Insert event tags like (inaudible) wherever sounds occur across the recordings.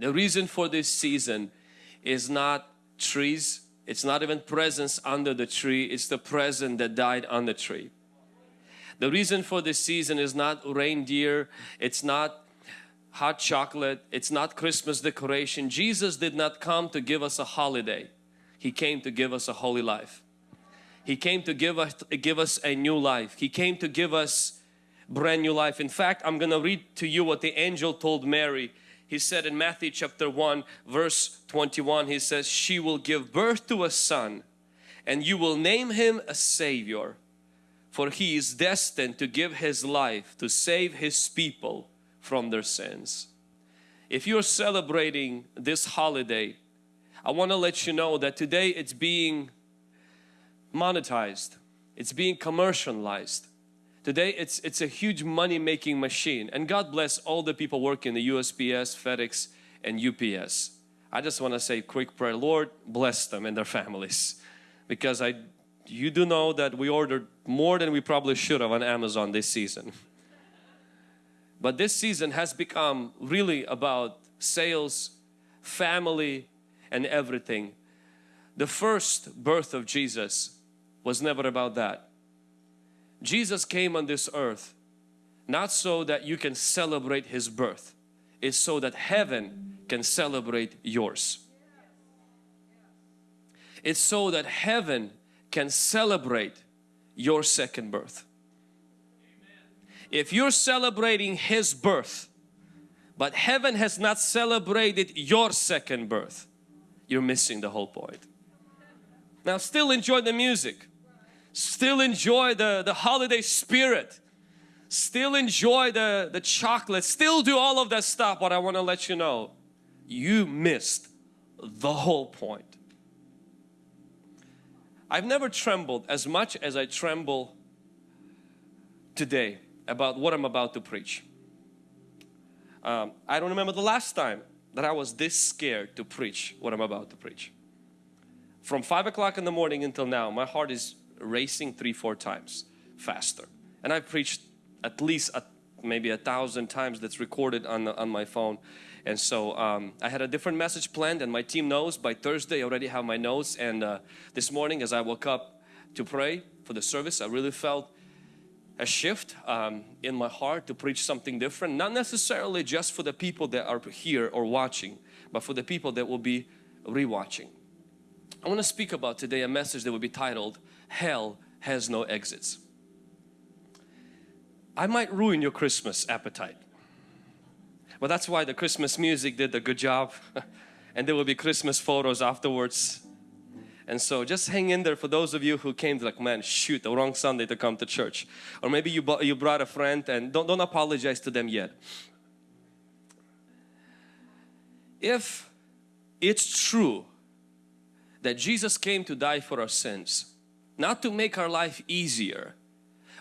The reason for this season is not trees, it's not even presents under the tree, it's the present that died on the tree. The reason for this season is not reindeer, it's not hot chocolate, it's not Christmas decoration. Jesus did not come to give us a holiday. He came to give us a holy life. He came to give us, give us a new life. He came to give us brand new life. In fact, I'm going to read to you what the angel told Mary. He said in Matthew chapter 1 verse 21, he says, She will give birth to a son and you will name him a Savior for he is destined to give his life to save his people from their sins. If you're celebrating this holiday, I want to let you know that today it's being monetized, it's being commercialized. Today it's, it's a huge money making machine and God bless all the people working the USPS, FedEx and UPS. I just want to say quick prayer, Lord bless them and their families because I you do know that we ordered more than we probably should have on Amazon this season. (laughs) But this season has become really about sales, family and everything. The first birth of Jesus was never about that. Jesus came on this earth not so that you can celebrate His birth. It's so that heaven can celebrate yours. It's so that heaven can celebrate your second birth. If you're celebrating His birth, but heaven has not celebrated your second birth, you're missing the whole point. Now still enjoy the music, still enjoy the, the holiday spirit, still enjoy the, the chocolate, still do all of that stuff, but I want to let you know, you missed the whole point. I've never trembled as much as I tremble today about what I'm about to preach. Um, I don't remember the last time that I was this scared to preach what I'm about to preach. From 5 o'clock in the morning until now, my heart is racing three, four times faster. And I've preached at least a, maybe a thousand times that's recorded on, the, on my phone. And so um, I had a different message planned and my team knows by Thursday I already have my notes and uh, this morning as I woke up to pray for the service I really felt a shift um, in my heart to preach something different not necessarily just for the people that are here or watching but for the people that will be rewatching. I want to speak about today a message that will be titled Hell has no exits. I might ruin your Christmas appetite but that's why the Christmas music did a good job (laughs) and there will be Christmas photos afterwards. And so just hang in there for those of you who came like, man, shoot, the wrong Sunday to come to church. Or maybe you, you brought a friend and don't, don't apologize to them yet. If it's true that Jesus came to die for our sins, not to make our life easier,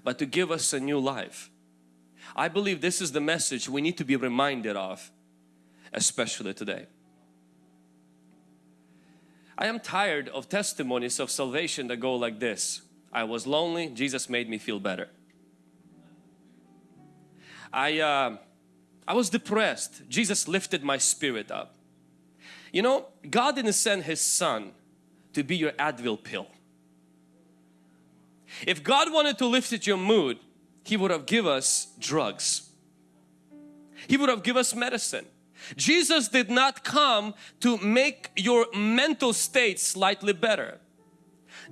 but to give us a new life, I believe this is the message we need to be reminded of, especially today. I am tired of testimonies of salvation that go like this. I was lonely, Jesus made me feel better. I, uh, I was depressed, Jesus lifted my spirit up. You know, God didn't send His Son to be your Advil pill. If God wanted to lift your mood, he would have give us drugs. He would have give us medicine. Jesus did not come to make your mental state slightly better.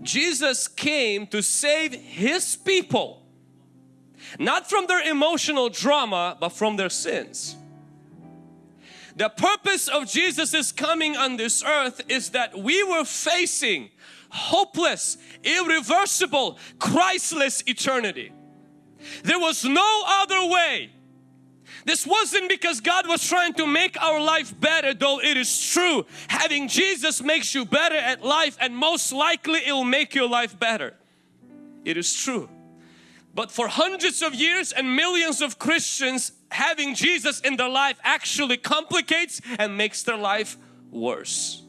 Jesus came to save His people not from their emotional drama but from their sins. The purpose of Jesus' coming on this earth is that we were facing hopeless, irreversible, Christless eternity. There was no other way. This wasn't because God was trying to make our life better though it is true. Having Jesus makes you better at life and most likely it will make your life better. It is true. But for hundreds of years and millions of Christians having Jesus in their life actually complicates and makes their life worse.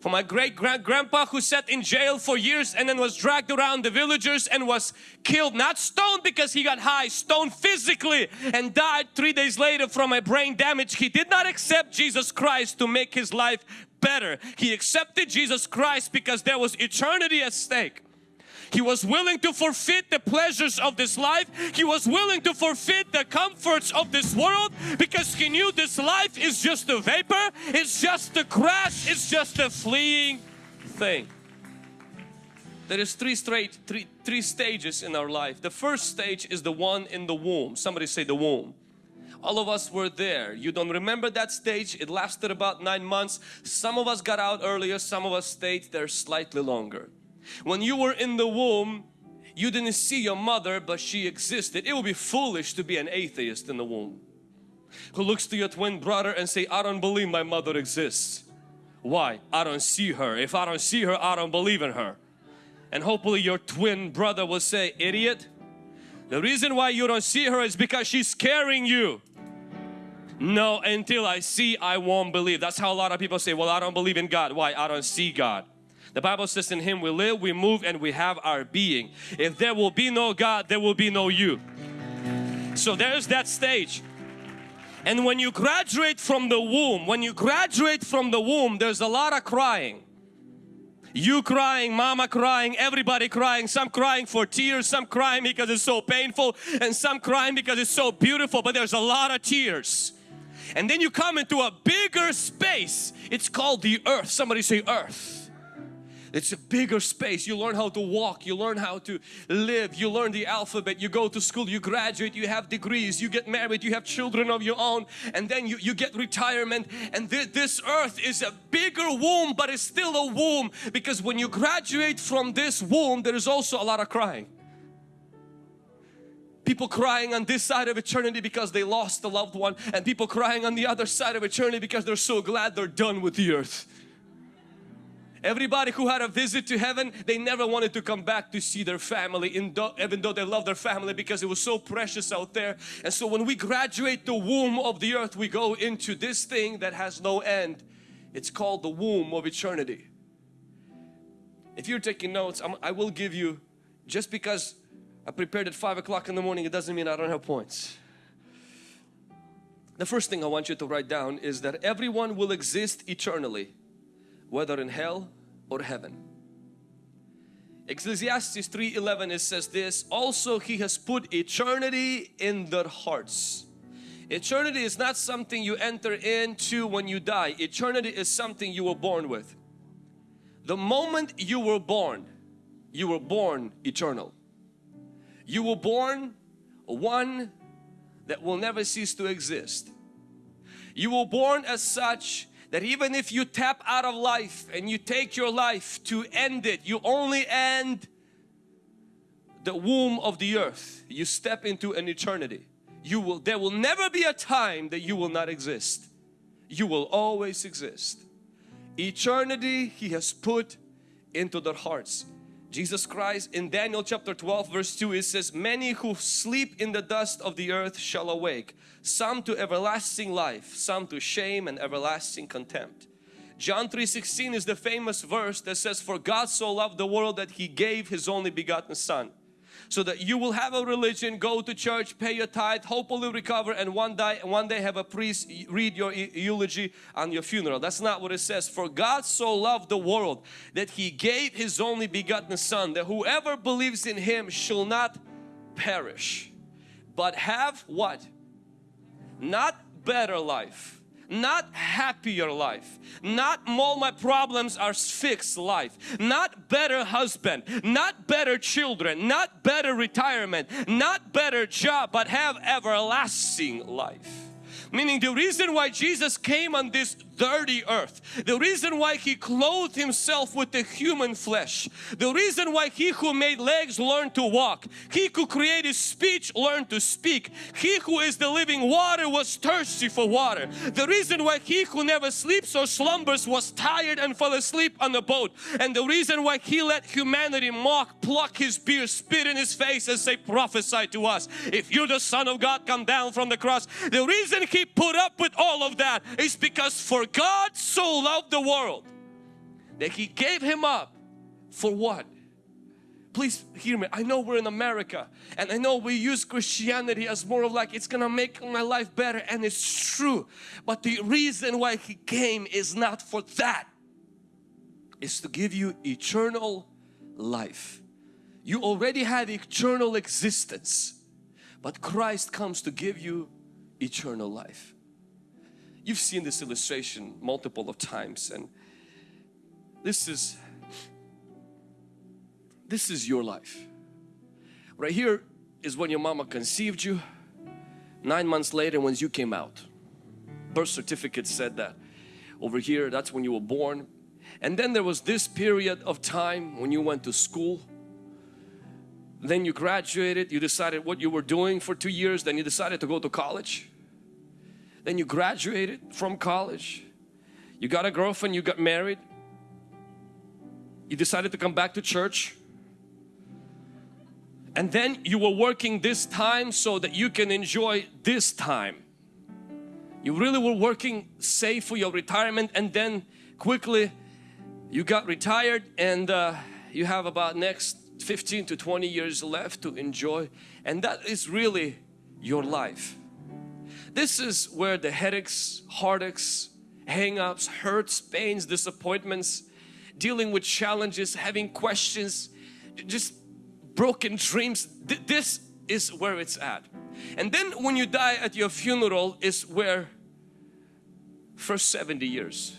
For my great grand grandpa who sat in jail for years and then was dragged around the villagers and was killed not stoned because he got high stoned physically and died three days later from a brain damage. He did not accept Jesus Christ to make his life better. He accepted Jesus Christ because there was eternity at stake he was willing to forfeit the pleasures of this life. He was willing to forfeit the comforts of this world because he knew this life is just a vapor. It's just a crash. It's just a fleeing thing. There is three straight, three, three stages in our life. The first stage is the one in the womb. Somebody say the womb all of us were there you don't remember that stage it lasted about nine months some of us got out earlier some of us stayed there slightly longer when you were in the womb, you didn't see your mother, but she existed. It would be foolish to be an atheist in the womb who looks to your twin brother and say, I don't believe my mother exists. Why? I don't see her. If I don't see her, I don't believe in her. And hopefully your twin brother will say, idiot, the reason why you don't see her is because she's scaring you. No, until I see, I won't believe. That's how a lot of people say, well, I don't believe in God. Why? I don't see God. The Bible says in Him we live, we move and we have our being. If there will be no God, there will be no you. So there's that stage. And when you graduate from the womb, when you graduate from the womb, there's a lot of crying. You crying, mama crying, everybody crying, some crying for tears, some crying because it's so painful and some crying because it's so beautiful but there's a lot of tears. And then you come into a bigger space, it's called the earth. Somebody say earth. It's a bigger space. You learn how to walk, you learn how to live, you learn the alphabet, you go to school, you graduate, you have degrees, you get married, you have children of your own. And then you, you get retirement. And th this earth is a bigger womb but it's still a womb. Because when you graduate from this womb there is also a lot of crying. People crying on this side of eternity because they lost a loved one. And people crying on the other side of eternity because they're so glad they're done with the earth. Everybody who had a visit to heaven, they never wanted to come back to see their family even though they love their family because it was so precious out there. And so when we graduate the womb of the earth, we go into this thing that has no end. It's called the womb of eternity. If you're taking notes, I'm, I will give you, just because I prepared at 5 o'clock in the morning, it doesn't mean I don't have points. The first thing I want you to write down is that everyone will exist eternally whether in hell or heaven. Ecclesiastes 3.11 it says this, also He has put eternity in their hearts. Eternity is not something you enter into when you die. Eternity is something you were born with. The moment you were born, you were born eternal. You were born one that will never cease to exist. You were born as such that even if you tap out of life and you take your life to end it, you only end the womb of the earth. You step into an eternity. You will, there will never be a time that you will not exist. You will always exist. Eternity He has put into their hearts. Jesus Christ in Daniel chapter 12 verse 2 it says many who sleep in the dust of the earth shall awake some to everlasting life some to shame and everlasting contempt. John 3:16 is the famous verse that says for God so loved the world that he gave his only begotten son so that you will have a religion, go to church, pay your tithe, hopefully recover and one day, one day have a priest read your eulogy on your funeral. That's not what it says. For God so loved the world that He gave His only begotten Son that whoever believes in Him shall not perish but have what? Not better life not happier life, not all my problems are fixed life, not better husband, not better children, not better retirement, not better job, but have everlasting life. Meaning the reason why Jesus came on this dirty earth, the reason why He clothed Himself with the human flesh, the reason why He who made legs learned to walk, He who created speech learned to speak, He who is the living water was thirsty for water, the reason why He who never sleeps or slumbers was tired and fell asleep on the boat, and the reason why He let humanity mock, pluck His beard, spit in His face and say prophesy to us, if you're the Son of God come down from the cross, the reason He put up with all of that is because for God so loved the world that He gave Him up for what? Please hear me. I know we're in America and I know we use Christianity as more of like it's gonna make my life better and it's true. But the reason why He came is not for that. It's to give you eternal life. You already have eternal existence but Christ comes to give you eternal life. You've seen this illustration multiple of times and this is this is your life. Right here is when your mama conceived you. Nine months later when you came out. Birth certificate said that. Over here that's when you were born. And then there was this period of time when you went to school. Then you graduated, you decided what you were doing for two years, then you decided to go to college. Then you graduated from college. You got a girlfriend, you got married. You decided to come back to church. And then you were working this time so that you can enjoy this time. You really were working safe for your retirement and then quickly you got retired and uh, you have about next 15 to 20 years left to enjoy and that is really your life. This is where the headaches, heartaches, hang-ups, hurts, pains, disappointments, dealing with challenges, having questions, just broken dreams. This is where it's at. And then when you die at your funeral is where first 70 years,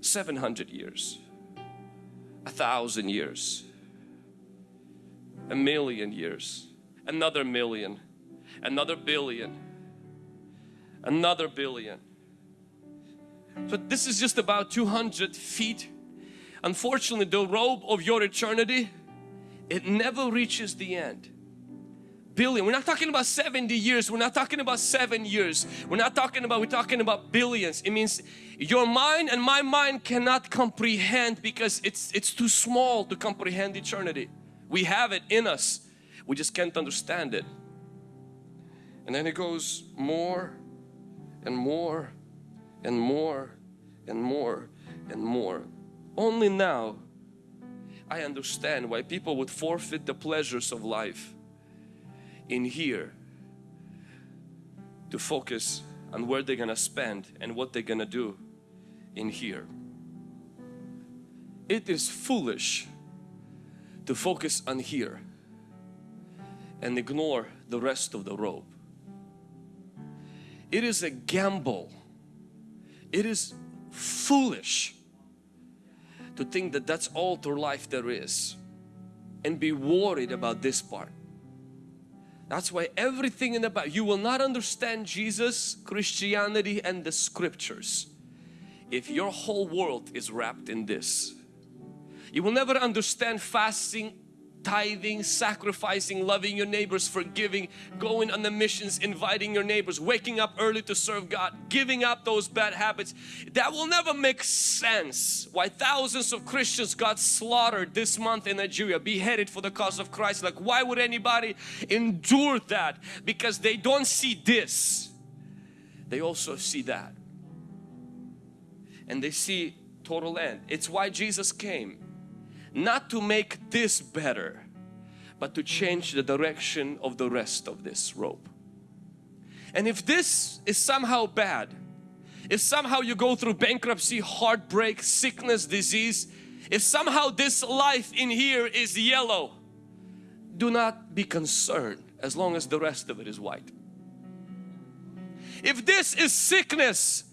700 years, a thousand years, a million years, another million, another billion, another billion. So this is just about 200 feet. Unfortunately, the robe of your eternity, it never reaches the end. Billion. We're not talking about 70 years. We're not talking about seven years. We're not talking about, we're talking about billions. It means your mind and my mind cannot comprehend because it's, it's too small to comprehend eternity. We have it in us. We just can't understand it. And then it goes more and more and more and more and more. Only now I understand why people would forfeit the pleasures of life in here to focus on where they're gonna spend and what they're gonna do in here. It is foolish to focus on here and ignore the rest of the robe. It is a gamble. It is foolish to think that that's all through life there is and be worried about this part. That's why everything in the Bible, you will not understand Jesus, Christianity and the scriptures if your whole world is wrapped in this. You will never understand fasting tithing, sacrificing, loving your neighbors, forgiving, going on the missions, inviting your neighbors, waking up early to serve God, giving up those bad habits. That will never make sense. Why thousands of Christians got slaughtered this month in Nigeria, beheaded for the cause of Christ. Like why would anybody endure that? Because they don't see this. They also see that. And they see total end. It's why Jesus came not to make this better but to change the direction of the rest of this rope. And if this is somehow bad, if somehow you go through bankruptcy, heartbreak, sickness, disease, if somehow this life in here is yellow, do not be concerned as long as the rest of it is white. If this is sickness,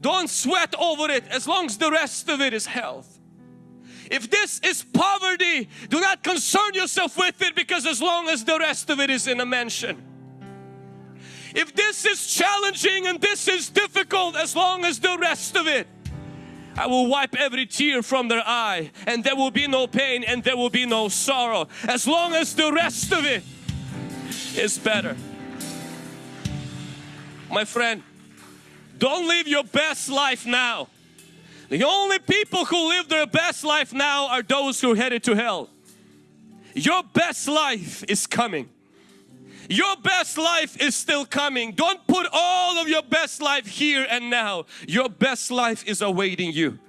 don't sweat over it as long as the rest of it is health. If this is poverty, do not concern yourself with it because as long as the rest of it is in a mansion. If this is challenging and this is difficult, as long as the rest of it I will wipe every tear from their eye and there will be no pain and there will be no sorrow as long as the rest of it is better. My friend, don't live your best life now. The only people who live their best life now are those who headed to hell. Your best life is coming. Your best life is still coming. Don't put all of your best life here and now. Your best life is awaiting you.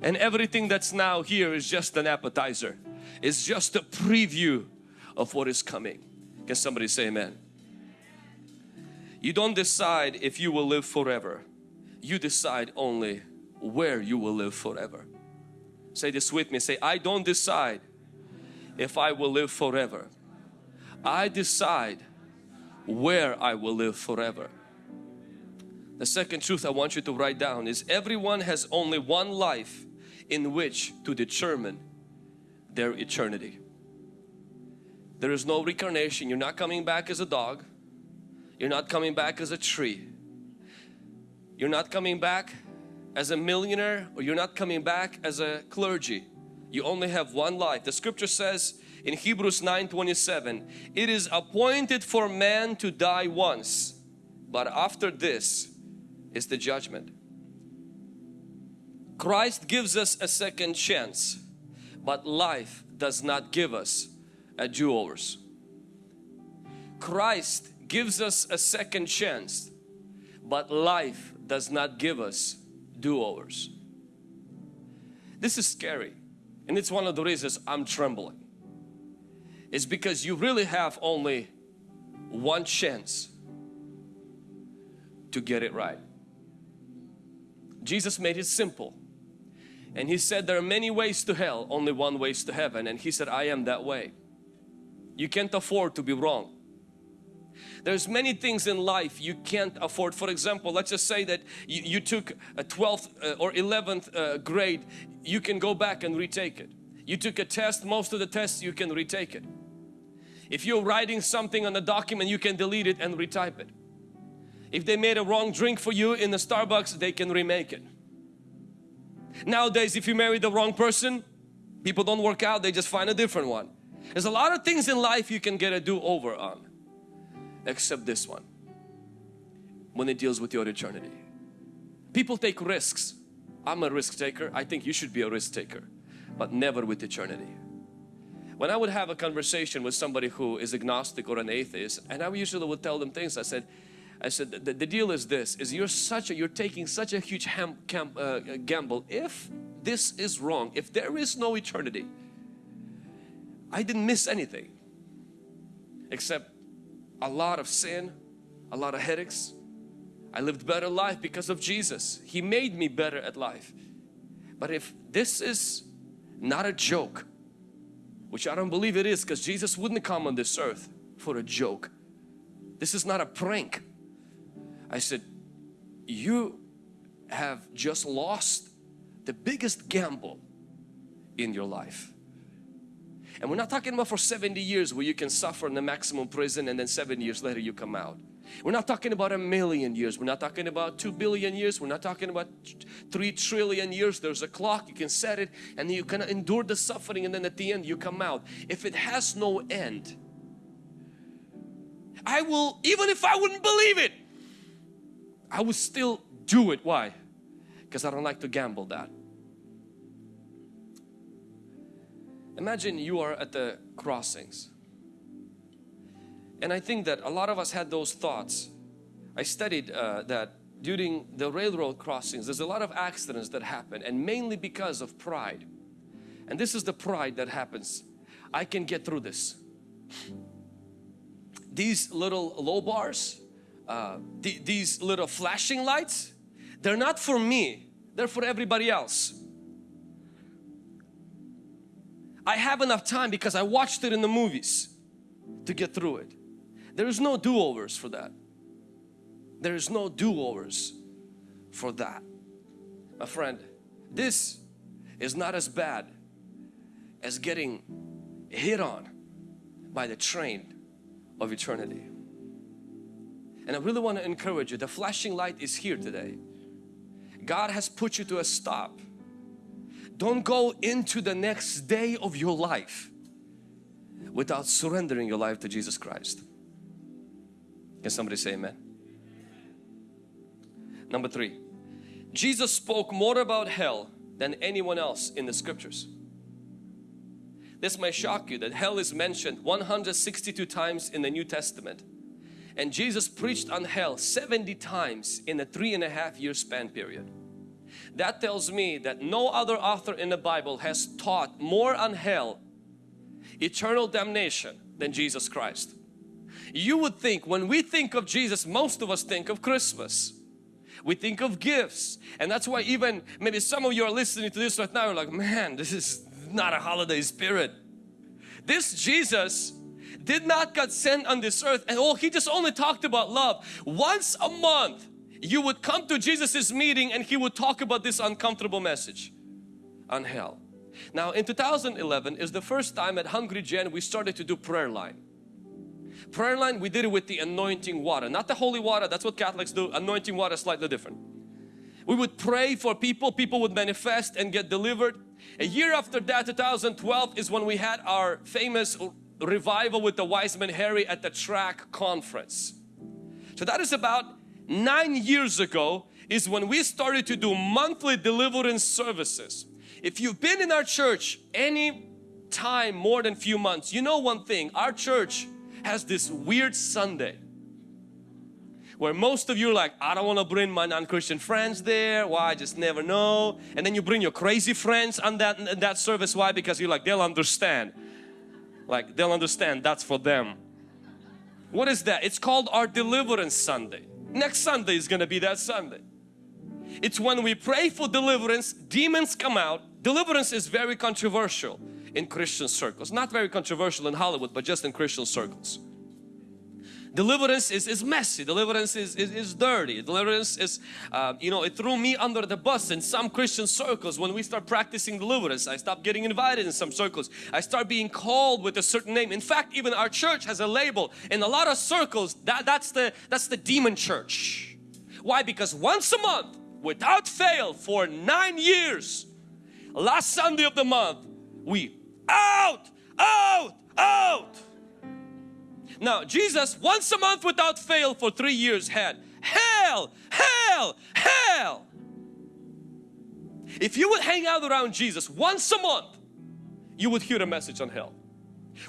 And everything that's now here is just an appetizer. It's just a preview of what is coming. Can somebody say amen? You don't decide if you will live forever. You decide only where you will live forever. Say this with me. Say, I don't decide if I will live forever. I decide where I will live forever. The second truth I want you to write down is everyone has only one life in which to determine their eternity. There is no reincarnation. You're not coming back as a dog. You're not coming back as a tree. You're not coming back as a millionaire or you're not coming back as a clergy. You only have one life. The scripture says in Hebrews 9:27, it is appointed for man to die once, but after this is the judgment. Christ gives us a second chance, but life does not give us a do-overs. Christ gives us a second chance, but life does not give us do-overs. This is scary and it's one of the reasons I'm trembling. It's because you really have only one chance to get it right. Jesus made it simple and he said there are many ways to hell only one way to heaven and he said I am that way you can't afford to be wrong there's many things in life you can't afford. For example let's just say that you, you took a 12th uh, or 11th uh, grade you can go back and retake it. You took a test most of the tests you can retake it. If you're writing something on a document you can delete it and retype it. If they made a wrong drink for you in the Starbucks they can remake it. Nowadays if you marry the wrong person, people don't work out, they just find a different one. There's a lot of things in life you can get a do-over on, except this one, when it deals with your eternity. People take risks. I'm a risk taker. I think you should be a risk taker, but never with eternity. When I would have a conversation with somebody who is agnostic or an atheist, and I usually would tell them things, I said, I said the, the deal is this is you're such a you're taking such a huge ham, cam, uh, gamble if this is wrong if there is no eternity I didn't miss anything except a lot of sin a lot of headaches. I lived better life because of Jesus. He made me better at life. But if this is not a joke which I don't believe it is because Jesus wouldn't come on this earth for a joke this is not a prank. I said, you have just lost the biggest gamble in your life. And we're not talking about for 70 years where you can suffer in the maximum prison and then seven years later you come out. We're not talking about a million years. We're not talking about two billion years. We're not talking about three trillion years. There's a clock. You can set it and you can endure the suffering and then at the end you come out. If it has no end, I will, even if I wouldn't believe it, I would still do it. Why? Because I don't like to gamble that. Imagine you are at the crossings. And I think that a lot of us had those thoughts. I studied uh, that during the railroad crossings there's a lot of accidents that happen and mainly because of pride. And this is the pride that happens. I can get through this. These little low bars, uh, th these little flashing lights, they're not for me, they're for everybody else. I have enough time because I watched it in the movies to get through it. There is no do-overs for that. There is no do-overs for that. My friend, this is not as bad as getting hit on by the train of eternity. And I really want to encourage you, the flashing light is here today. God has put you to a stop. Don't go into the next day of your life without surrendering your life to Jesus Christ. Can somebody say amen? Number three, Jesus spoke more about hell than anyone else in the scriptures. This may shock you that hell is mentioned 162 times in the New Testament and Jesus preached on hell 70 times in a three and a half year span period. That tells me that no other author in the Bible has taught more on hell, eternal damnation than Jesus Christ. You would think when we think of Jesus, most of us think of Christmas. We think of gifts and that's why even maybe some of you are listening to this right now, you're like, man, this is not a holiday spirit. This Jesus did not get sent on this earth and oh, He just only talked about love. Once a month, you would come to Jesus's meeting and He would talk about this uncomfortable message on hell. Now in 2011 is the first time at Hungry Gen we started to do prayer line. Prayer line we did it with the anointing water, not the holy water, that's what Catholics do. Anointing water is slightly different. We would pray for people, people would manifest and get delivered. A year after that, 2012 is when we had our famous revival with the wise man Harry at the track conference. So that is about nine years ago is when we started to do monthly deliverance services. If you've been in our church any time more than few months, you know one thing, our church has this weird Sunday where most of you are like, I don't want to bring my non-Christian friends there. Why? I just never know. And then you bring your crazy friends on that, that service. Why? Because you're like, they'll understand. Like, they'll understand that's for them. What is that? It's called our Deliverance Sunday. Next Sunday is going to be that Sunday. It's when we pray for deliverance, demons come out. Deliverance is very controversial in Christian circles. Not very controversial in Hollywood, but just in Christian circles. Deliverance is, is messy, deliverance is, is, is dirty, deliverance is, uh, you know, it threw me under the bus in some Christian circles when we start practicing deliverance. I stopped getting invited in some circles. I start being called with a certain name. In fact, even our church has a label. In a lot of circles, that, that's, the, that's the demon church. Why? Because once a month, without fail, for nine years, last Sunday of the month, we out, out, out. Now Jesus once a month without fail for three years had hell, hell, hell. If you would hang out around Jesus once a month, you would hear a message on hell.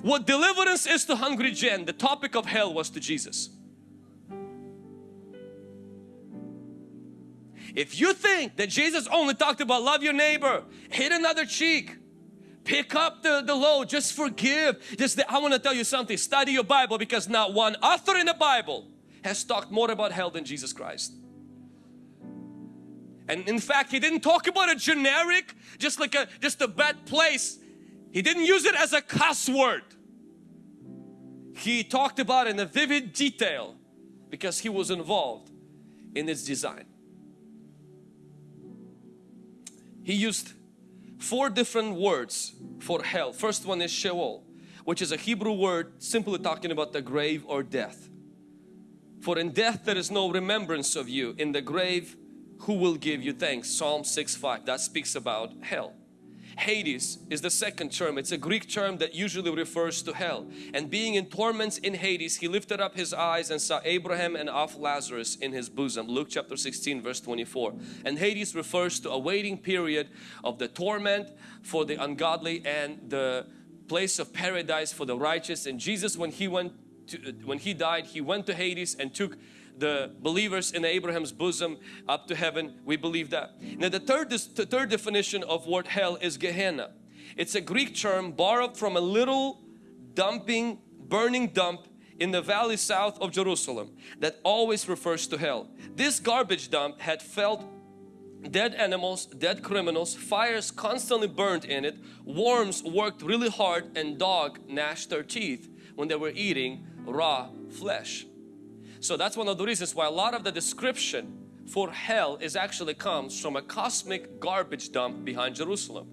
What deliverance is to Hungry Gen, the topic of hell was to Jesus. If you think that Jesus only talked about love your neighbor, hit another cheek, pick up the, the load, just forgive. Just I want to tell you something, study your Bible because not one author in the Bible has talked more about hell than Jesus Christ. And in fact, he didn't talk about a generic, just like a just a bad place. He didn't use it as a cuss word. He talked about in a vivid detail because he was involved in its design. He used four different words for hell. First one is Sheol, which is a Hebrew word simply talking about the grave or death. For in death there is no remembrance of you. In the grave, who will give you thanks? Psalm 6 5. That speaks about hell. Hades is the second term. It's a Greek term that usually refers to hell. And being in torments in Hades, he lifted up his eyes and saw Abraham and of Lazarus in his bosom. Luke chapter 16 verse 24. And Hades refers to a waiting period of the torment for the ungodly and the place of paradise for the righteous. And Jesus when he went to, when he died, he went to Hades and took the believers in Abraham's bosom up to heaven. We believe that. Now the third, the third definition of word hell is Gehenna. It's a Greek term borrowed from a little dumping, burning dump in the valley south of Jerusalem that always refers to hell. This garbage dump had felt dead animals, dead criminals, fires constantly burned in it, worms worked really hard and dog gnashed their teeth when they were eating raw flesh. So that's one of the reasons why a lot of the description for hell is actually comes from a cosmic garbage dump behind Jerusalem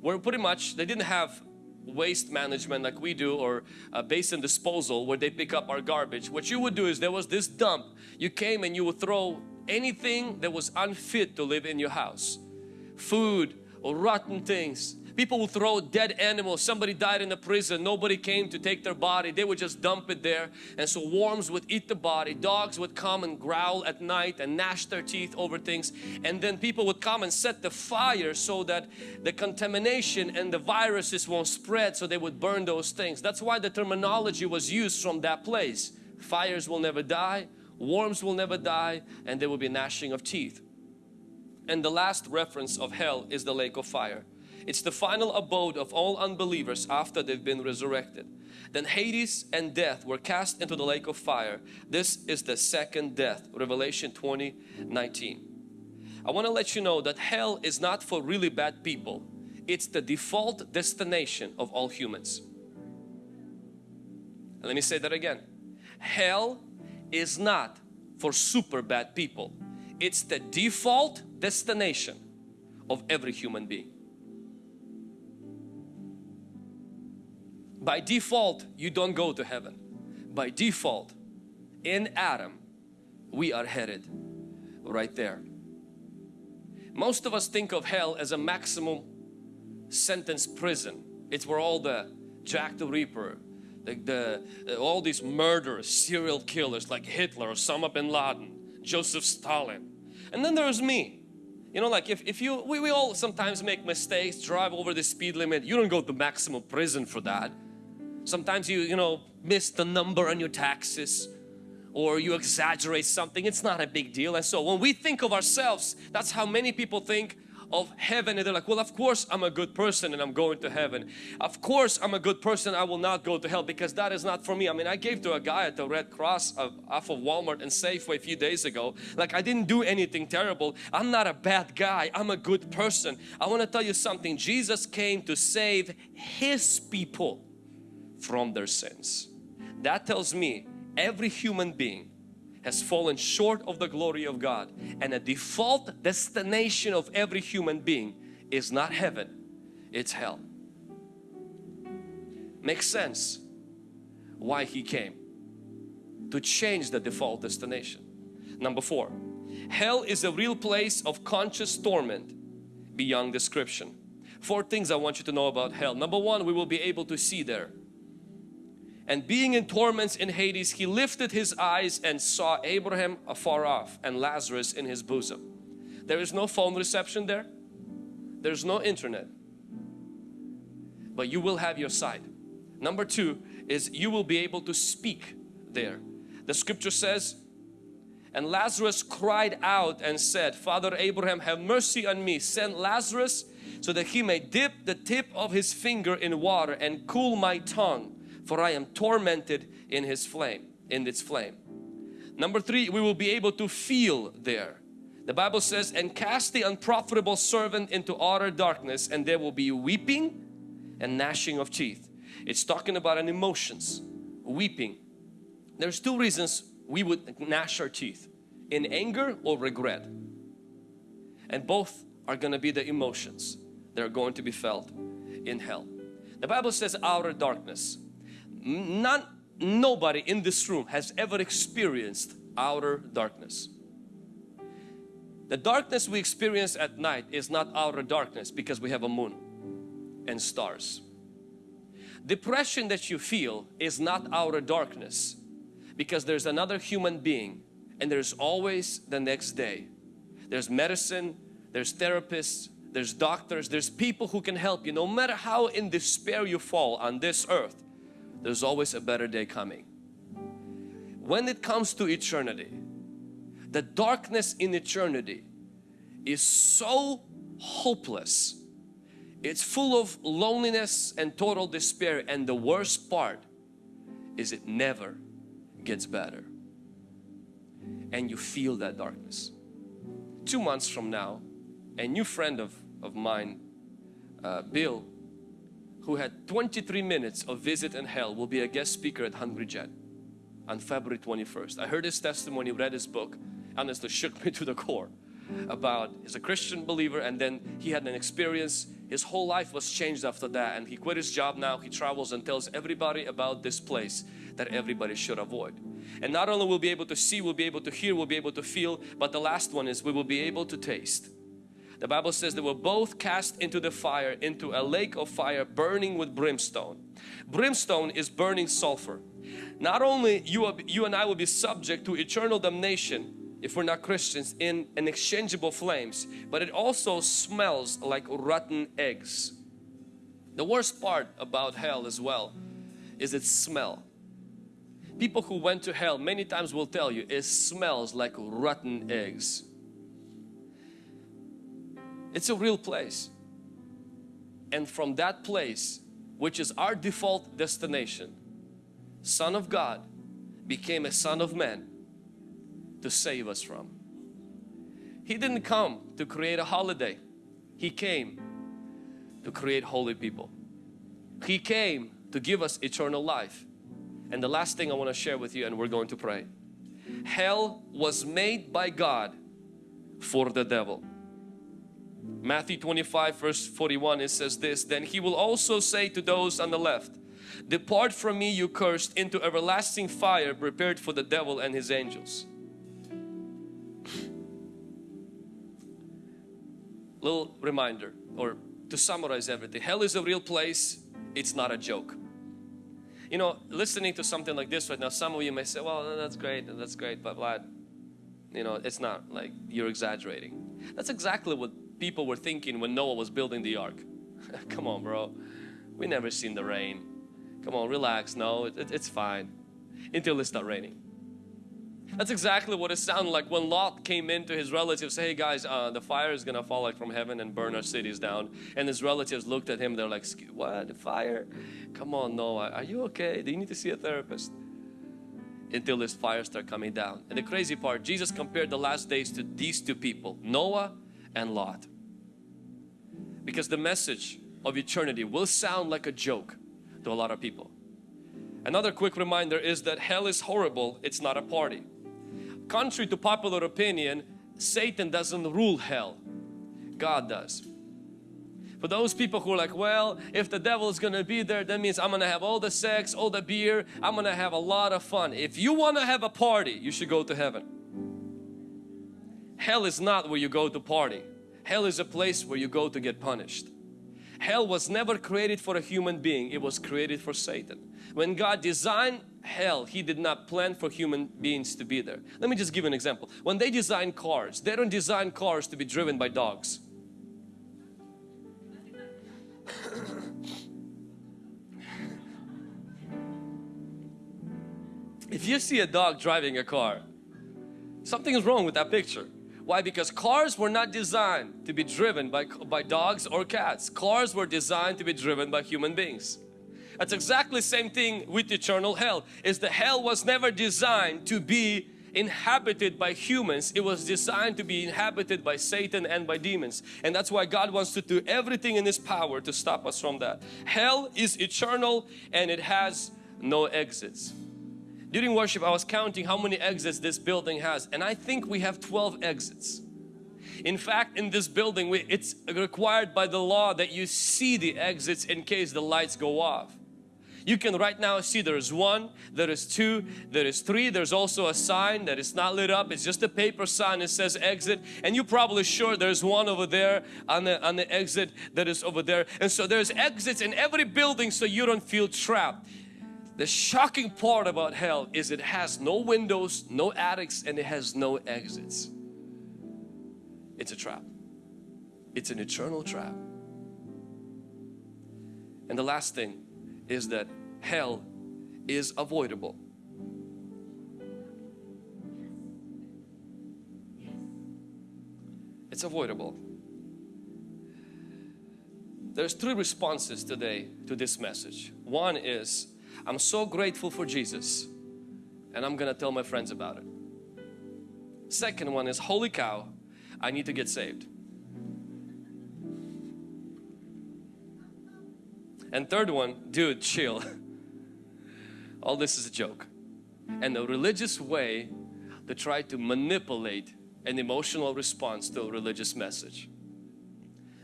where pretty much they didn't have waste management like we do or a basin disposal where they pick up our garbage. What you would do is there was this dump. You came and you would throw anything that was unfit to live in your house. Food or rotten things People will throw dead animals. Somebody died in a prison. Nobody came to take their body. They would just dump it there. And so worms would eat the body. Dogs would come and growl at night and gnash their teeth over things. And then people would come and set the fire so that the contamination and the viruses won't spread. So they would burn those things. That's why the terminology was used from that place. Fires will never die. Worms will never die. And there will be gnashing of teeth. And the last reference of hell is the lake of fire. It's the final abode of all unbelievers after they've been resurrected. Then Hades and death were cast into the lake of fire. This is the second death. Revelation 20, 19. I want to let you know that hell is not for really bad people. It's the default destination of all humans. And let me say that again. Hell is not for super bad people. It's the default destination of every human being. By default, you don't go to heaven. By default, in Adam, we are headed right there. Most of us think of hell as a maximum sentence prison. It's where all the Jack the Reaper, the, the uh, all these murderers, serial killers like Hitler, Osama bin Laden, Joseph Stalin. And then there's me. You know, like if, if you, we, we all sometimes make mistakes, drive over the speed limit. You don't go to maximum prison for that. Sometimes you, you know, miss the number on your taxes or you exaggerate something. It's not a big deal. And so when we think of ourselves, that's how many people think of heaven. And they're like well of course I'm a good person and I'm going to heaven. Of course I'm a good person. I will not go to hell because that is not for me. I mean I gave to a guy at the Red Cross of, off of Walmart and Safeway a few days ago. Like I didn't do anything terrible. I'm not a bad guy. I'm a good person. I want to tell you something. Jesus came to save His people from their sins. That tells me every human being has fallen short of the glory of God and a default destination of every human being is not heaven it's hell. Makes sense why he came to change the default destination. Number four hell is a real place of conscious torment beyond description. Four things I want you to know about hell. Number one we will be able to see there and being in torments in Hades, he lifted his eyes and saw Abraham afar off and Lazarus in his bosom. There is no phone reception there. There's no internet. But you will have your sight. Number two is you will be able to speak there. The scripture says, and Lazarus cried out and said, Father Abraham, have mercy on me. Send Lazarus so that he may dip the tip of his finger in water and cool my tongue for I am tormented in his flame, in its flame. Number three, we will be able to feel there. The Bible says, and cast the unprofitable servant into utter darkness and there will be weeping and gnashing of teeth. It's talking about an emotions, weeping. There's two reasons we would gnash our teeth, in anger or regret. And both are going to be the emotions that are going to be felt in hell. The Bible says outer darkness none, nobody in this room has ever experienced outer darkness. The darkness we experience at night is not outer darkness because we have a moon and stars. Depression that you feel is not outer darkness because there's another human being and there's always the next day. There's medicine, there's therapists, there's doctors, there's people who can help you no matter how in despair you fall on this earth there's always a better day coming. When it comes to eternity, the darkness in eternity is so hopeless. It's full of loneliness and total despair and the worst part is it never gets better. And you feel that darkness. Two months from now, a new friend of, of mine, uh, Bill, who had 23 minutes of Visit in Hell will be a guest speaker at Hungry Gen on February 21st. I heard his testimony, read his book, honestly shook me (laughs) to the core about he's a Christian believer and then he had an experience. His whole life was changed after that and he quit his job now. He travels and tells everybody about this place that everybody should avoid. And not only will be able to see we'll be able to hear we'll be able to feel but the last one is we will be able to taste the Bible says they were both cast into the fire, into a lake of fire burning with brimstone. Brimstone is burning sulfur. Not only you, you and I will be subject to eternal damnation if we're not Christians in an exchangeable flames, but it also smells like rotten eggs. The worst part about hell as well is its smell. People who went to hell many times will tell you it smells like rotten eggs It's a real place. And from that place, which is our default destination, Son of God became a Son of Man to save us from. He didn't come to create a holiday. He came to create holy people. He came to give us eternal life. And the last thing I want to share with you and we're going to pray. Hell was made by God for the devil. Matthew 25 verse 41 it says this then he will also say to those on the left depart from me you cursed into everlasting fire prepared for the devil and his angels little reminder or to summarize everything hell is a real place it's not a joke. You know listening to something like this right now some of you may say well that's great that's great but Vlad you know it's not like you're exaggerating. That's exactly what people were thinking when Noah was building the ark. (laughs) Come on bro, we never seen the rain. Come on, relax, no, it, it, it's fine. Until it started raining. That's exactly what it sounded like when Lot came into his relatives. Hey guys, uh, the fire is gonna fall like from heaven and burn our cities down. And his relatives looked at him. They're like, "What? The fire? Come on, Noah. Are you okay? Do you need to see a therapist?" Until this fire start coming down. And the crazy part, Jesus compared the last days to these two people, Noah and Lot because the message of eternity will sound like a joke to a lot of people. Another quick reminder is that hell is horrible, it's not a party. Contrary to popular opinion, Satan doesn't rule hell, God does. For those people who are like, well, if the devil is going to be there, that means I'm going to have all the sex, all the beer, I'm going to have a lot of fun. If you want to have a party, you should go to heaven. Hell is not where you go to party. Hell is a place where you go to get punished. Hell was never created for a human being, it was created for Satan. When God designed hell, He did not plan for human beings to be there. Let me just give an example. When they design cars, they don't design cars to be driven by dogs. if you see a dog driving a car, something is wrong with that picture. Why? Because cars were not designed to be driven by, by dogs or cats. Cars were designed to be driven by human beings. That's exactly the same thing with eternal hell. Is the hell was never designed to be inhabited by humans. It was designed to be inhabited by Satan and by demons. And that's why God wants to do everything in His power to stop us from that. Hell is eternal and it has no exits. During worship I was counting how many exits this building has and I think we have 12 exits. In fact in this building we, it's required by the law that you see the exits in case the lights go off. You can right now see there is one, there is two, there is three. There's also a sign that is not lit up. It's just a paper sign. It says exit and you're probably sure there's one over there on the, on the exit that is over there. And so there's exits in every building so you don't feel trapped. The shocking part about hell is it has no windows, no attics and it has no exits. It's a trap. It's an eternal trap. And the last thing is that hell is avoidable. It's avoidable. There's three responses today to this message. One is I'm so grateful for Jesus and I'm gonna tell my friends about it. Second one is holy cow, I need to get saved. And third one, dude chill. (laughs) All this is a joke. And a religious way to try to manipulate an emotional response to a religious message.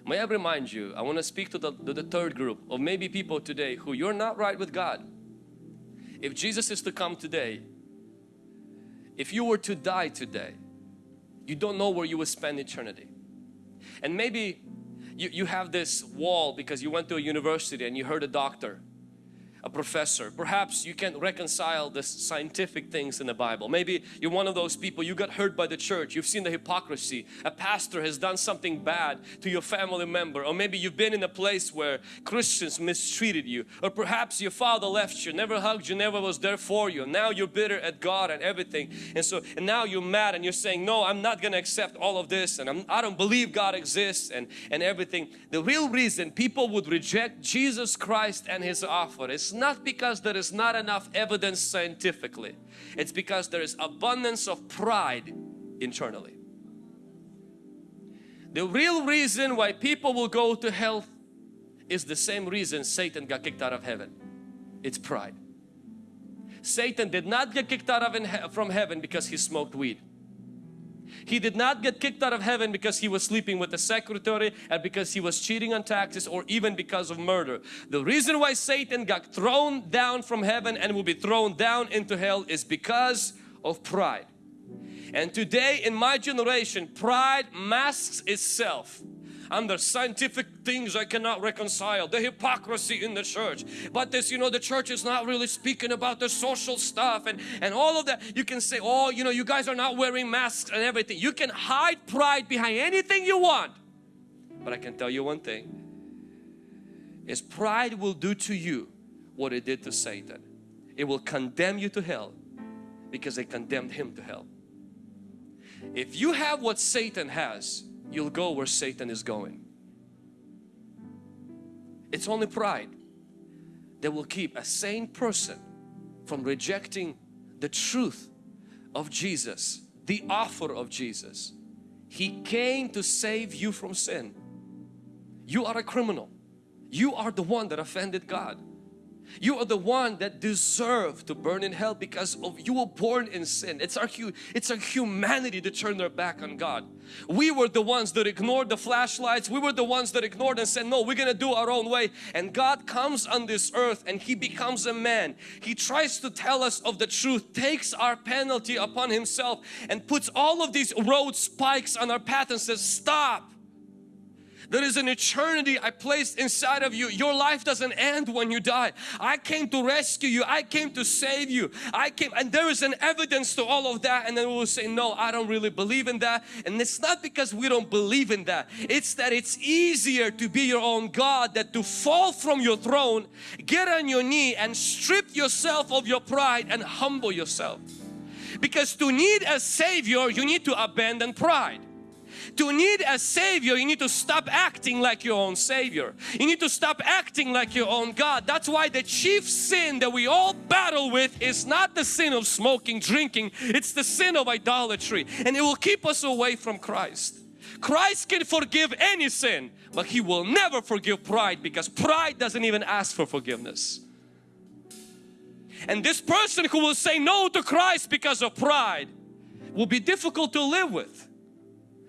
May I remind you, I want to speak to the, to the third group of maybe people today who you're not right with God if Jesus is to come today, if you were to die today, you don't know where you will spend eternity. And maybe you, you have this wall because you went to a university and you heard a doctor a professor. Perhaps you can't reconcile the scientific things in the Bible. Maybe you're one of those people, you got hurt by the church, you've seen the hypocrisy. A pastor has done something bad to your family member or maybe you've been in a place where Christians mistreated you or perhaps your father left you, never hugged you, never was there for you. Now you're bitter at God and everything and so and now you're mad and you're saying no I'm not gonna accept all of this and I'm, I don't believe God exists and, and everything. The real reason people would reject Jesus Christ and His offer is not because there is not enough evidence scientifically. It's because there is abundance of pride internally. The real reason why people will go to hell is the same reason Satan got kicked out of heaven. It's pride. Satan did not get kicked out of from heaven because he smoked weed. He did not get kicked out of heaven because he was sleeping with the secretary and because he was cheating on taxes or even because of murder. The reason why Satan got thrown down from heaven and will be thrown down into hell is because of pride. And today in my generation, pride masks itself under scientific things I cannot reconcile. The hypocrisy in the church. But this, you know, the church is not really speaking about the social stuff and, and all of that. You can say, oh, you know, you guys are not wearing masks and everything. You can hide pride behind anything you want. But I can tell you one thing. Is pride will do to you what it did to Satan. It will condemn you to hell because they condemned him to hell. If you have what Satan has, you'll go where Satan is going. It's only pride that will keep a sane person from rejecting the truth of Jesus, the offer of Jesus. He came to save you from sin. You are a criminal. You are the one that offended God. You are the one that deserve to burn in hell because of you were born in sin. It's our it's our humanity to turn their back on God. We were the ones that ignored the flashlights. We were the ones that ignored and said, no, we're gonna do our own way. And God comes on this earth and He becomes a man. He tries to tell us of the truth, takes our penalty upon Himself and puts all of these road spikes on our path and says, stop there is an eternity I placed inside of you. Your life doesn't end when you die. I came to rescue you. I came to save you. I came and there is an evidence to all of that and then we'll say no I don't really believe in that and it's not because we don't believe in that. It's that it's easier to be your own God that to fall from your throne, get on your knee and strip yourself of your pride and humble yourself. Because to need a Savior you need to abandon pride to need a Savior, you need to stop acting like your own Savior. You need to stop acting like your own God. That's why the chief sin that we all battle with is not the sin of smoking, drinking. It's the sin of idolatry and it will keep us away from Christ. Christ can forgive any sin, but He will never forgive pride because pride doesn't even ask for forgiveness. And this person who will say no to Christ because of pride will be difficult to live with.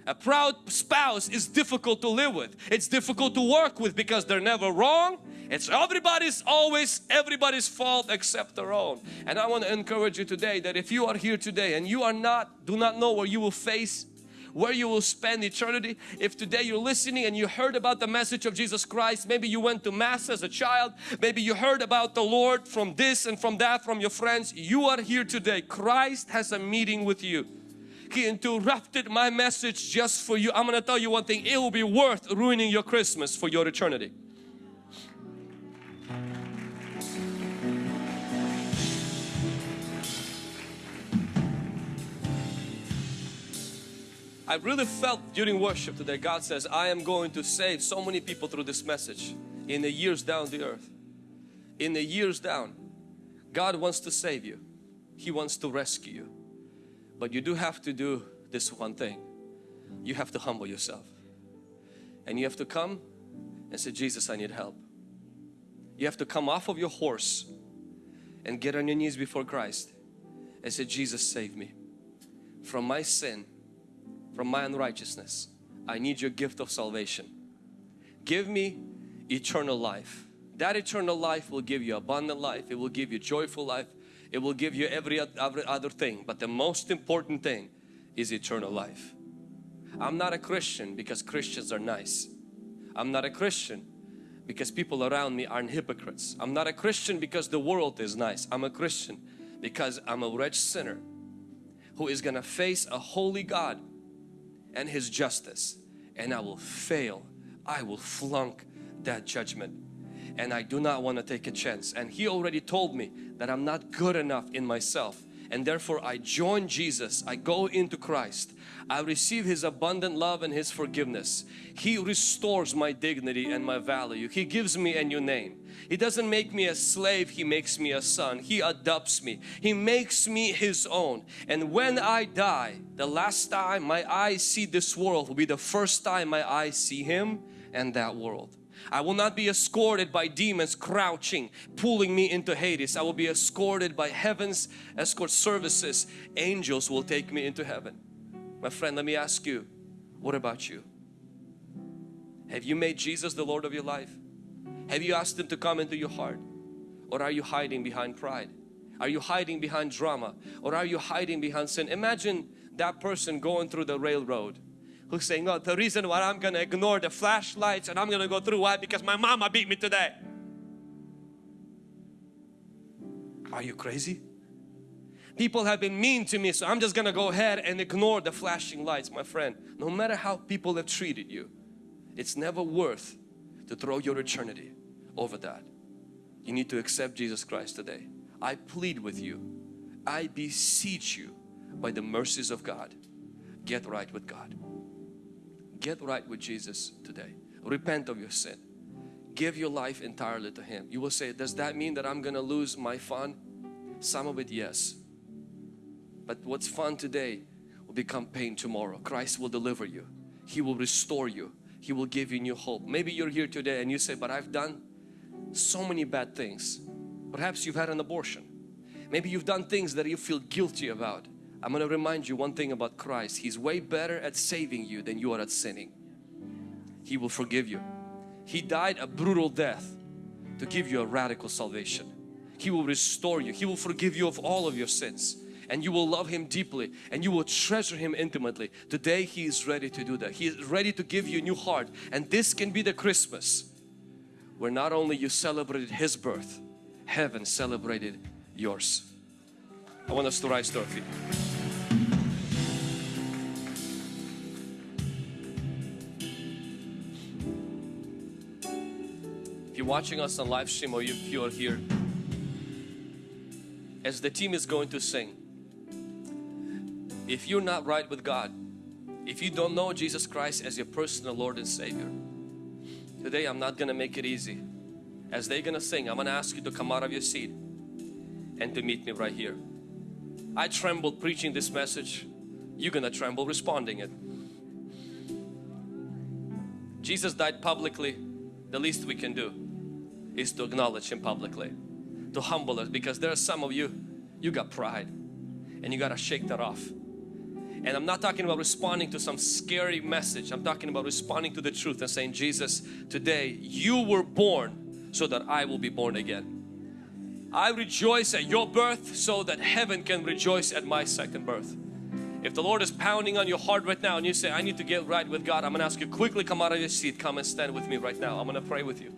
A proud spouse is difficult to live with. It's difficult to work with because they're never wrong. It's everybody's always everybody's fault except their own. And I want to encourage you today that if you are here today and you are not, do not know where you will face where you will spend eternity. If today you're listening and you heard about the message of Jesus Christ, maybe you went to Mass as a child, maybe you heard about the Lord from this and from that from your friends, you are here today. Christ has a meeting with you. He interrupted my message just for you. I'm going to tell you one thing. It will be worth ruining your Christmas for your eternity. I really felt during worship today God says I am going to save so many people through this message in the years down the earth in the years down God wants to save you He wants to rescue you but you do have to do this one thing. You have to humble yourself. And you have to come and say, Jesus, I need help. You have to come off of your horse and get on your knees before Christ and say, Jesus, save me from my sin, from my unrighteousness. I need your gift of salvation. Give me eternal life. That eternal life will give you abundant life. It will give you joyful life. It will give you every other thing. But the most important thing is eternal life. I'm not a Christian because Christians are nice. I'm not a Christian because people around me aren't hypocrites. I'm not a Christian because the world is nice. I'm a Christian because I'm a wretched sinner who is going to face a holy God and His justice and I will fail. I will flunk that judgment and I do not want to take a chance and He already told me that I'm not good enough in myself and therefore I join Jesus. I go into Christ. I receive His abundant love and His forgiveness. He restores my dignity and my value. He gives me a new name. He doesn't make me a slave, He makes me a son. He adopts me. He makes me His own. And when I die, the last time my eyes see this world will be the first time my eyes see Him and that world. I will not be escorted by demons crouching, pulling me into Hades. I will be escorted by heaven's escort services. Angels will take me into heaven. My friend, let me ask you, what about you? Have you made Jesus the Lord of your life? Have you asked Him to come into your heart? Or are you hiding behind pride? Are you hiding behind drama? Or are you hiding behind sin? Imagine that person going through the railroad who's saying, no, the reason why I'm going to ignore the flashlights and I'm going to go through why? Because my mama beat me today. Are you crazy? People have been mean to me so I'm just going to go ahead and ignore the flashing lights my friend. No matter how people have treated you, it's never worth to throw your eternity over that. You need to accept Jesus Christ today. I plead with you. I beseech you by the mercies of God. Get right with God. Get right with Jesus today. Repent of your sin. Give your life entirely to Him. You will say, does that mean that I'm going to lose my fun? Some of it, yes. But what's fun today will become pain tomorrow. Christ will deliver you. He will restore you. He will give you new hope. Maybe you're here today and you say, but I've done so many bad things. Perhaps you've had an abortion. Maybe you've done things that you feel guilty about. I'm going to remind you one thing about Christ. He's way better at saving you than you are at sinning. He will forgive you. He died a brutal death to give you a radical salvation. He will restore you. He will forgive you of all of your sins and you will love Him deeply and you will treasure Him intimately. Today He is ready to do that. He is ready to give you a new heart and this can be the Christmas where not only you celebrated His birth, heaven celebrated yours. I want us to rise to our feet. If you're watching us on live stream or if you are here, as the team is going to sing, if you're not right with God, if you don't know Jesus Christ as your personal Lord and Savior, today I'm not going to make it easy. As they're going to sing, I'm going to ask you to come out of your seat and to meet me right here. I trembled preaching this message. You're to tremble responding it. Jesus died publicly. The least we can do is to acknowledge Him publicly. To humble us because there are some of you, you got pride and you got to shake that off. And I'm not talking about responding to some scary message. I'm talking about responding to the truth and saying, Jesus, today you were born so that I will be born again. I rejoice at your birth so that heaven can rejoice at my second birth. If the Lord is pounding on your heart right now and you say, I need to get right with God, I'm going to ask you quickly come out of your seat, come and stand with me right now. I'm going to pray with you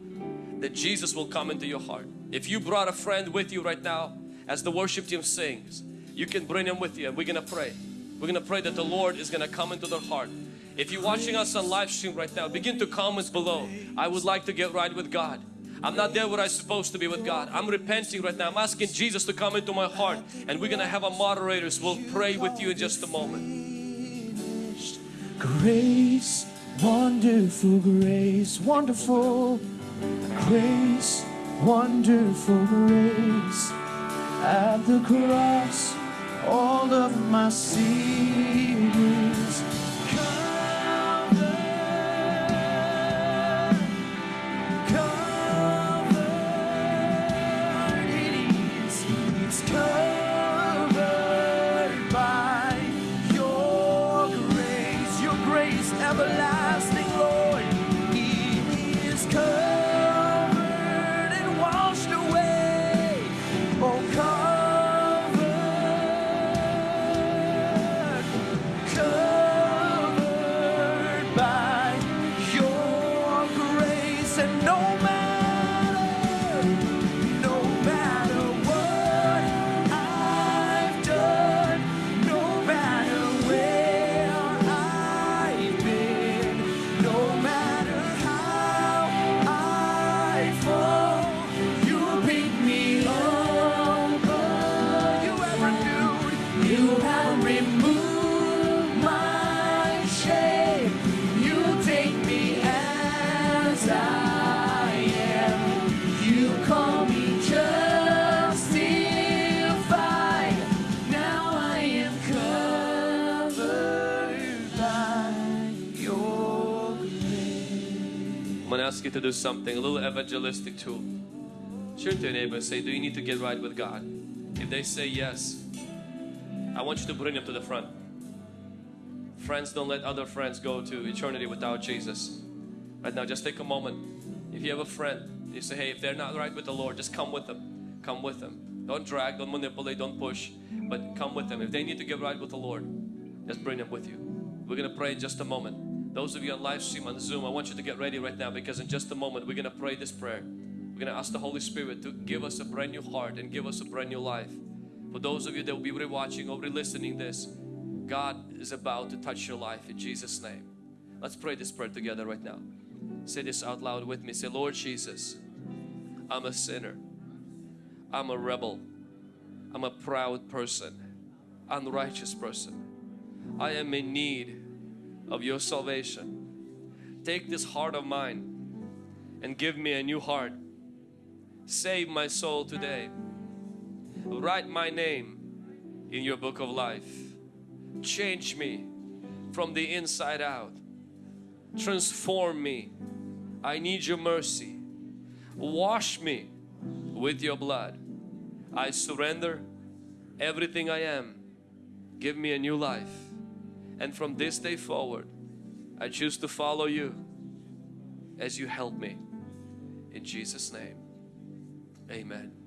that Jesus will come into your heart. If you brought a friend with you right now, as the worship team sings, you can bring him with you and we're going to pray. We're going to pray that the Lord is going to come into their heart. If you're watching us on live stream right now, begin to comments below. I would like to get right with God. I'm not there where I'm supposed to be with God. I'm repenting right now. I'm asking Jesus to come into my heart and we're going to have a moderators. We'll pray with you in just a moment. Grace, wonderful grace, wonderful grace, wonderful grace. At the cross, all of my sins something, a little evangelistic tool. Turn to your neighbor and say, Do you need to get right with God? If they say yes, I want you to bring them to the front. Friends, don't let other friends go to eternity without Jesus. Right now, just take a moment. If you have a friend, you say, Hey, if they're not right with the Lord, just come with them. Come with them. Don't drag, don't manipulate, don't push, but come with them. If they need to get right with the Lord, just bring them with you. We're gonna pray in just a moment. Those of you on live stream on Zoom, I want you to get ready right now because in just a moment we're gonna pray this prayer. We're gonna ask the Holy Spirit to give us a brand new heart and give us a brand new life. For those of you that will be re-watching or re-listening this, God is about to touch your life in Jesus' name. Let's pray this prayer together right now. Say this out loud with me. Say, Lord Jesus, I'm a sinner. I'm a rebel. I'm a proud person, unrighteous person. I am in need of your salvation. Take this heart of mine and give me a new heart. Save my soul today. Write my name in your book of life. Change me from the inside out. Transform me. I need your mercy. Wash me with your blood. I surrender everything I am. Give me a new life. And from this day forward, I choose to follow you as you help me. In Jesus' name, amen.